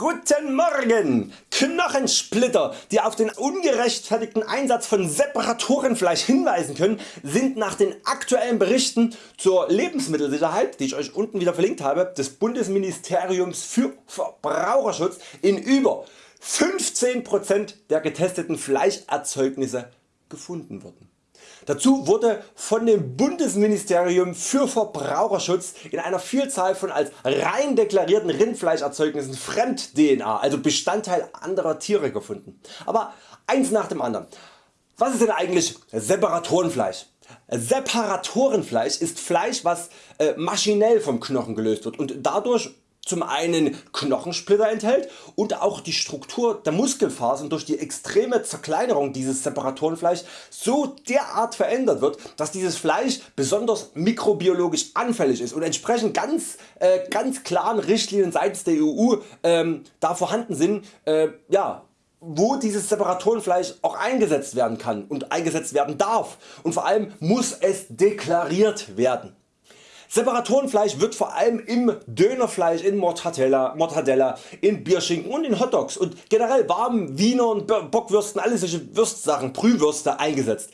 Guten Morgen! Knochensplitter, die auf den ungerechtfertigten Einsatz von Separatorenfleisch hinweisen können, sind nach den aktuellen Berichten zur Lebensmittelsicherheit, die ich Euch unten wieder verlinkt habe, des Bundesministeriums für Verbraucherschutz in über 15% der getesteten Fleischerzeugnisse gefunden worden. Dazu wurde von dem Bundesministerium für Verbraucherschutz in einer Vielzahl von als rein deklarierten Rindfleischerzeugnissen Fremd DNA, also Bestandteil anderer Tiere gefunden. Aber eins nach dem anderen. Was ist denn eigentlich Separatorenfleisch? Separatorenfleisch ist Fleisch was äh, maschinell vom Knochen gelöst wird und dadurch zum einen Knochensplitter enthält und auch die Struktur der Muskelfasern durch die extreme Zerkleinerung dieses Separatorenfleisch so derart verändert wird, dass dieses Fleisch besonders mikrobiologisch anfällig ist und entsprechend ganz, äh, ganz klaren Richtlinien seitens der EU ähm, da vorhanden sind, äh, ja, wo dieses Separatorenfleisch auch eingesetzt werden kann und eingesetzt werden darf und vor allem muss es deklariert werden. Separatorenfleisch wird vor allem im Dönerfleisch, in Mortadella, Mortadella, in Bierschinken und in Hotdogs und generell warmen Wienern, Bockwürsten, alle solche Würstsachen, Brühwürste eingesetzt.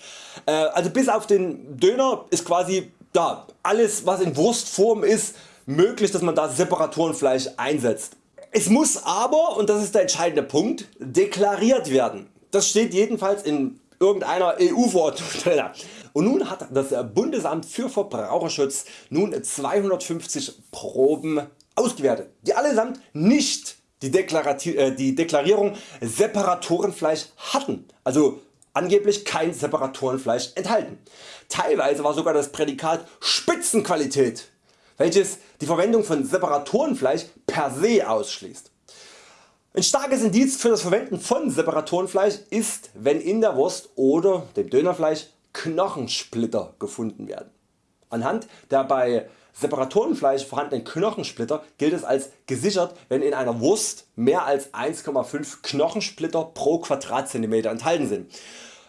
Äh, also bis auf den Döner ist quasi da alles was in Wurstform ist möglich dass man da Separatorenfleisch einsetzt. Es muss aber, und das ist der entscheidende Punkt, deklariert werden. Das steht jedenfalls in irgendeiner EU Verordnung drin. Und nun hat das Bundesamt für Verbraucherschutz nun 250 Proben ausgewertet, die allesamt nicht die, äh, die Deklarierung Separatorenfleisch hatten, also angeblich kein Separatorenfleisch enthalten. Teilweise war sogar das Prädikat Spitzenqualität, welches die Verwendung von Separatorenfleisch per se ausschließt. Ein starkes Indiz für das Verwenden von Separatorenfleisch ist wenn in der Wurst oder dem Dönerfleisch Knochensplitter gefunden werden. Anhand der bei Separatorenfleisch vorhandenen Knochensplitter gilt es als gesichert wenn in einer Wurst mehr als 1,5 Knochensplitter pro Quadratzentimeter enthalten sind.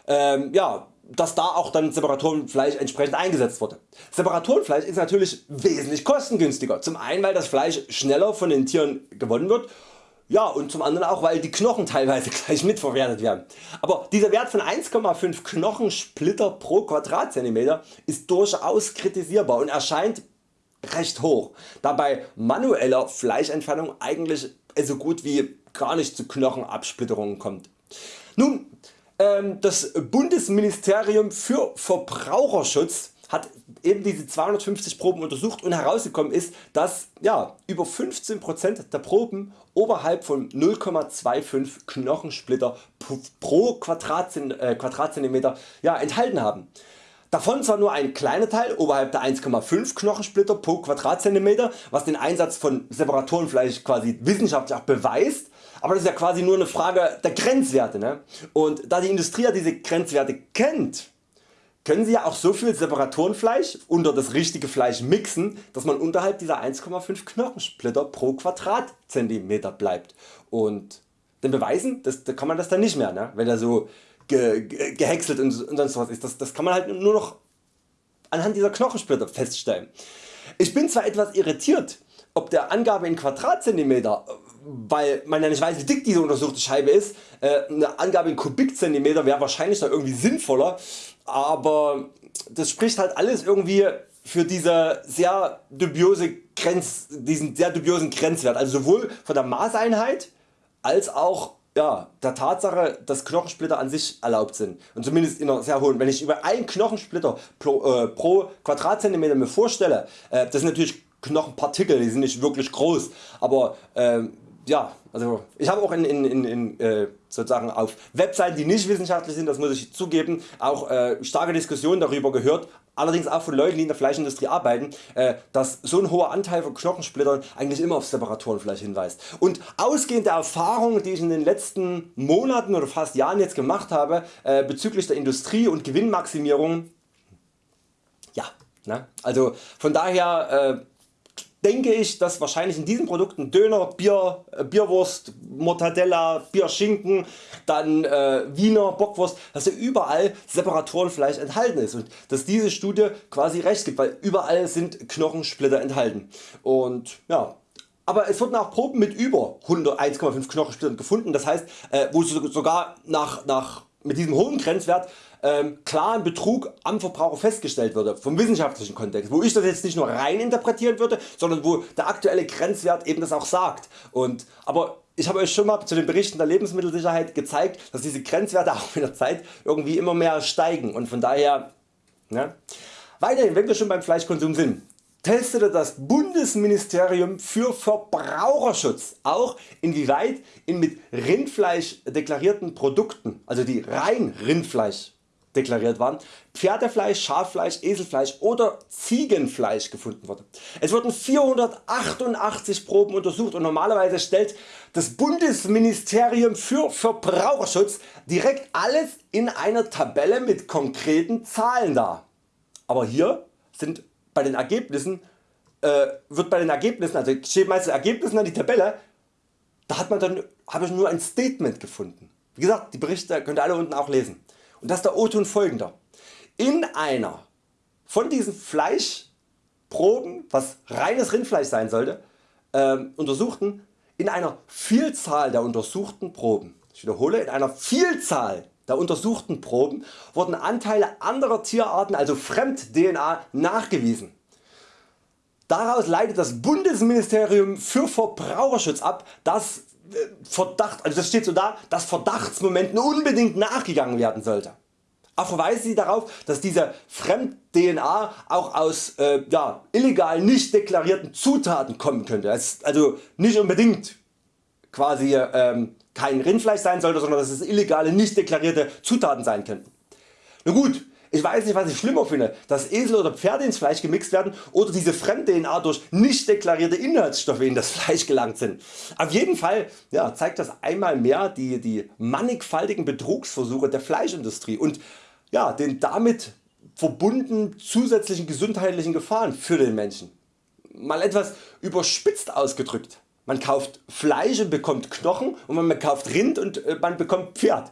Ähm, ja, dass da auch dann Separatorenfleisch entsprechend eingesetzt wurde. Separatorenfleisch ist natürlich wesentlich kostengünstiger. Zum einen weil das Fleisch schneller von den Tieren gewonnen wird ja und zum anderen auch weil die Knochen teilweise gleich mitverwertet werden. Aber dieser Wert von 1,5 Knochensplitter pro Quadratzentimeter ist durchaus kritisierbar und erscheint recht hoch, da bei manueller Fleischentfernung eigentlich so gut wie gar nicht zu Knochenabsplitterungen kommt. Nun, ähm, das Bundesministerium für Verbraucherschutz hat eben diese 250 Proben untersucht und herausgekommen ist, dass ja, über 15% der Proben oberhalb von 0,25 Knochensplitter pro äh, Quadratzentimeter ja, enthalten haben. Davon zwar nur ein kleiner Teil oberhalb der 1,5 Knochensplitter pro Quadratzentimeter, was den Einsatz von Separatorenfleisch quasi wissenschaftlich auch beweist, aber das ist ja quasi nur eine Frage der Grenzwerte. Ne? Und da die Industrie ja diese Grenzwerte kennt, können Sie ja auch so viel Separatorenfleisch unter das richtige Fleisch mixen, dass man unterhalb dieser 1,5 Knochensplitter pro Quadratzentimeter bleibt. Und den Beweisen das, da kann man das dann nicht mehr, ne? wenn er so ge, ge, gehäckselt und, und sonst was ist. Das, das kann man halt nur noch anhand dieser Knochensplitter feststellen. Ich bin zwar etwas irritiert ob der Angabe in Quadratzentimeter weil man ja nicht weiß wie dick diese untersuchte Scheibe ist, äh, eine Angabe in Kubikzentimeter wäre wahrscheinlich da irgendwie sinnvoller, aber das spricht halt alles irgendwie für diese sehr dubiose Grenz, diesen sehr dubiosen Grenzwert, also sowohl von der Maßeinheit als auch ja, der Tatsache dass Knochensplitter an sich erlaubt sind. Und zumindest in einer sehr hohen. Wenn ich über einen Knochensplitter pro, äh, pro Quadratzentimeter mir vorstelle, äh, das sind natürlich Knochenpartikel, die sind nicht wirklich groß, aber äh, ja, also ich habe auch in, in, in, in äh, sozusagen auf Webseiten die nicht wissenschaftlich sind, das muss ich zugeben, auch äh, starke Diskussionen darüber gehört, allerdings auch von Leuten die in der Fleischindustrie arbeiten, äh, dass so ein hoher Anteil von Knochensplittern eigentlich immer auf Separatorenfleisch hinweist. Und ausgehend der Erfahrungen die ich in den letzten Monaten oder fast Jahren jetzt gemacht habe äh, bezüglich der Industrie und Gewinnmaximierung, ja, ne? also von daher äh, denke ich dass wahrscheinlich in diesen Produkten Döner, Bier, äh, Bierwurst, Mortadella, Bierschinken, dann äh, Wiener Bockwurst, dass ja überall Separatorenfleisch enthalten ist und dass diese Studie quasi recht gibt, weil überall sind Knochensplitter enthalten. Und ja, aber es wurden auch Proben mit über 1,5 Knochensplittern gefunden, das heißt äh, wo sogar nach, nach, mit diesem hohen Grenzwert ähm, klaren Betrug am Verbraucher festgestellt würde, vom wissenschaftlichen Kontext, wo ich das jetzt nicht nur rein interpretieren würde, sondern wo der aktuelle Grenzwert eben das auch sagt. Und, aber ich habe Euch schon mal zu den Berichten der Lebensmittelsicherheit gezeigt, dass diese Grenzwerte auch mit der Zeit irgendwie immer mehr steigen und von daher ne? Weiterhin wenn wir schon beim Fleischkonsum sind, testete das Bundesministerium für Verbraucherschutz auch inwieweit in mit Rindfleisch deklarierten Produkten, also die rein Rindfleisch deklariert waren, Pferdefleisch, Schaffleisch, Eselfleisch oder Ziegenfleisch gefunden wurde. Es wurden 488 Proben untersucht und normalerweise stellt das Bundesministerium für Verbraucherschutz direkt alles in einer Tabelle mit konkreten Zahlen dar. Aber hier sind bei den Ergebnissen äh, wird bei den Ergebnissen, also steht meistens Ergebnissen an die Tabelle, da hat man dann habe ich nur ein Statement gefunden. Wie gesagt, die Berichte könnt ihr alle unten auch lesen. Und das ist der O-Ton folgender. In einer von diesen Fleischproben, was reines Rindfleisch sein sollte, äh, untersuchten, in einer Vielzahl der untersuchten Proben, ich wiederhole, in einer Vielzahl der untersuchten Proben wurden Anteile anderer Tierarten, also Fremd-DNA, nachgewiesen. Daraus leitet das Bundesministerium für Verbraucherschutz ab, dass äh, Verdacht, also das steht so da, dass Verdachtsmomenten unbedingt nachgegangen werden sollte. Auch verweisen Sie darauf, dass diese Fremd-DNA auch aus äh, ja, illegal nicht deklarierten Zutaten kommen könnte. Also nicht unbedingt quasi ähm, kein Rindfleisch sein sollte, sondern dass es illegale nicht deklarierte Zutaten sein könnten. Na gut, ich weiß nicht was ich schlimmer finde, dass Esel oder Pferde ins Fleisch gemixt werden oder diese Fremd-DNA durch nicht deklarierte Inhaltsstoffe in das Fleisch gelangt sind. Auf jeden Fall ja, zeigt das einmal mehr die, die mannigfaltigen Betrugsversuche der Fleischindustrie und ja, den damit verbundenen zusätzlichen gesundheitlichen Gefahren für den Menschen. Mal etwas überspitzt ausgedrückt. Man kauft Fleisch und bekommt Knochen und man kauft Rind und äh, man bekommt Pferd.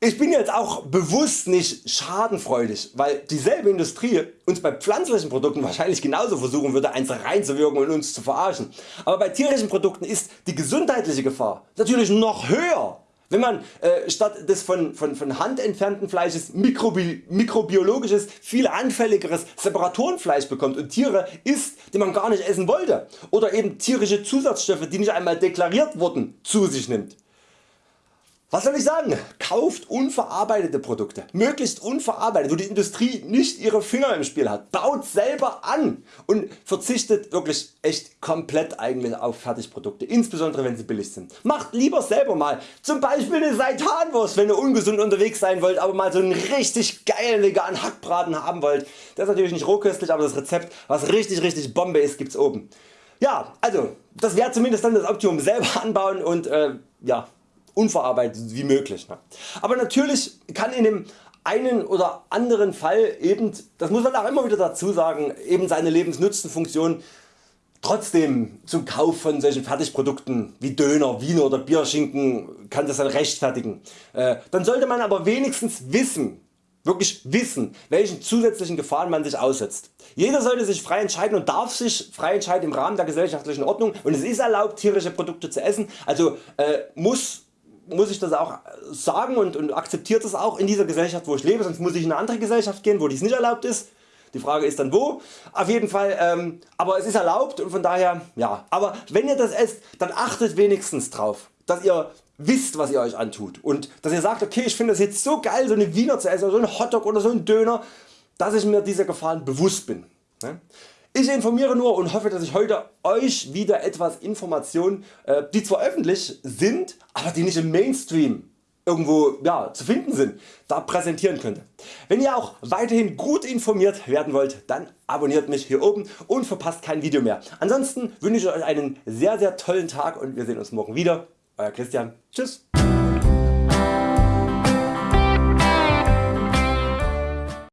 Ich bin jetzt auch bewusst nicht schadenfreudig, weil dieselbe Industrie uns bei pflanzlichen Produkten wahrscheinlich genauso versuchen würde eins reinzuwirken und uns zu verarschen. Aber bei tierischen Produkten ist die gesundheitliche Gefahr natürlich noch höher. Wenn man äh, statt des von, von, von Hand entfernten Fleisches mikrobi mikrobiologisches, viel anfälligeres Separatorenfleisch bekommt und Tiere isst die man gar nicht essen wollte oder eben tierische Zusatzstoffe die nicht einmal deklariert wurden zu sich nimmt. Was soll ich sagen? Kauft unverarbeitete Produkte, möglichst unverarbeitet, wo die Industrie nicht ihre Finger im Spiel hat. Baut selber an und verzichtet wirklich echt komplett eigentlich auf Fertigprodukte, insbesondere wenn sie billig sind. Macht lieber selber mal zum Beispiel eine Seitanwurst wenn ihr ungesund unterwegs sein wollt, aber mal so einen richtig geilen veganen Hackbraten haben wollt. Das ist natürlich nicht rohköstlich, aber das Rezept was richtig richtig Bombe ist gibt's oben. Ja also das wäre zumindest dann das Optimum selber anbauen und äh, ja unverarbeitet wie möglich. Ne? Aber natürlich kann in dem einen oder anderen Fall eben, das muss man auch immer wieder dazu sagen, eben seine Lebensnutzenfunktion trotzdem zum Kauf von solchen Fertigprodukten wie Döner, Wiener oder Bierschinken kann das dann rechtfertigen. Äh, dann sollte man aber wenigstens wissen, wirklich wissen welchen zusätzlichen Gefahren man sich aussetzt. Jeder sollte sich frei entscheiden und darf sich frei entscheiden im Rahmen der gesellschaftlichen Ordnung und es ist erlaubt tierische Produkte zu essen, also äh, muss muss ich das auch sagen und, und akzeptiert das auch in dieser Gesellschaft wo ich lebe, sonst muss ich in eine andere Gesellschaft gehen wo dies nicht erlaubt ist. Die Frage ist dann wo. Auf jeden Fall, ähm, aber es ist erlaubt und von daher ja. Aber wenn ihr das esst, dann achtet wenigstens drauf, dass ihr wisst was ihr Euch antut und dass ihr sagt okay ich finde das jetzt so geil so eine Wiener zu essen oder so ein Hotdog oder so ein Döner, dass ich mir dieser Gefahren bewusst bin. Ne? Ich informiere nur und hoffe dass ich heute Euch wieder etwas Informationen äh, die zwar öffentlich sind, aber die nicht im Mainstream irgendwo ja, zu finden sind, da präsentieren könnte. Wenn ihr auch weiterhin gut informiert werden wollt, dann abonniert mich hier oben und verpasst kein Video mehr. Ansonsten wünsche ich Euch einen sehr sehr tollen Tag und wir sehen uns morgen wieder. Euer Christian. Tschüss.